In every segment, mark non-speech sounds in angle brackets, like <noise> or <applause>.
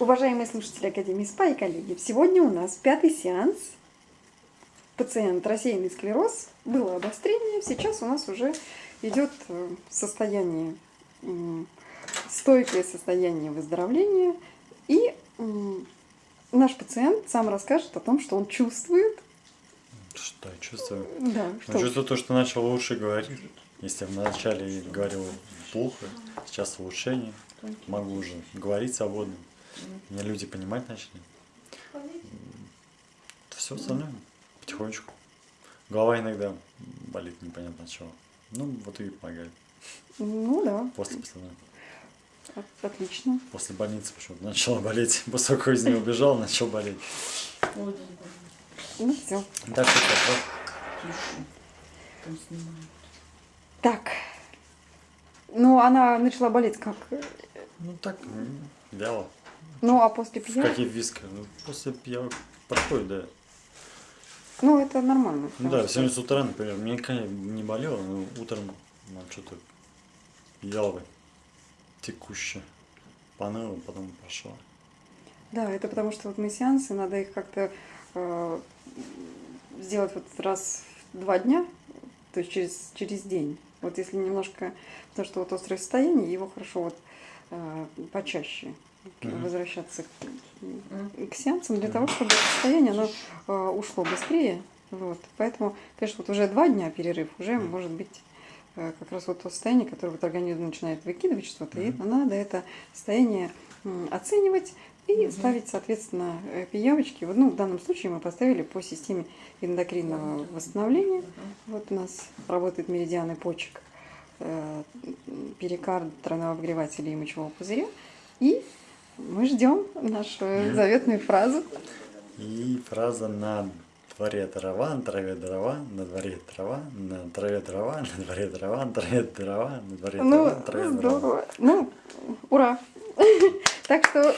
Уважаемые слушатели Академии СПА и коллеги, сегодня у нас пятый сеанс. Пациент рассеянный склероз, было обострение, сейчас у нас уже идет э, состояние, стойкое состояние выздоровления. И наш пациент сам расскажет о том, что он чувствует. Что я чувствую? Да, что? чувствую то, что начал лучше говорить. Если вначале говорил плохо, сейчас улучшение. Могу уже говорить свободно. Меня люди понимать начали. Все остальное потихонечку. Голова иногда болит непонятно от чего. Ну, вот и помогает. Ну да, После постановки. от- отлично. После больницы почему-то начала болеть. После того, как из нее убежал, начал болеть. Ну все. Так Там снимают. Так. Ну, она начала болеть как? Ну так, вяло. Ну, а после В пья? какие виска? Ну, после пьянок проходит, да. Ну, это нормально. Ну да, сегодня с утра, например, мне не болело, но утром ну, что-то яло текуще. Поныло, потом пошло. Да, это потому что вот мы сеансы, надо их как-то э, сделать вот раз в два дня, то есть через, через день. Вот если немножко, потому что вот острое состояние, его хорошо вот э, почаще. Возвращаться к, к сеансам для того, чтобы состояние оно э, ушло быстрее. Вот. Поэтому, конечно, вот уже два дня перерыв, уже может быть э, как раз вот то состояние, которое вот организм начинает выкидывать что-то, и надо это состояние оценивать и Мгм. ставить, соответственно, э, пиявочки. Вот, ну, в данном случае мы поставили по системе эндокринного восстановления. Вот у нас работают меридианы почек, перикард, тройного обогревателя и мочевого пузыря. И мы ждем нашу заветную фразу. И фраза на дворе трава, на траве дрова, на дворе трава, на траве дрова, на дворе дрова, на траве дрова, на дворе Ну, трава, на траве дрова. здорово. Ну, ура! <laughs> Так что,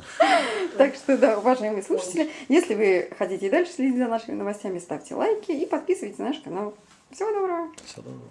<laughs> так что, да, уважаемые слушатели, если вы хотите и дальше следить за нашими новостями, ставьте лайки и подписывайтесь на наш канал. Всего доброго! Всё доброго.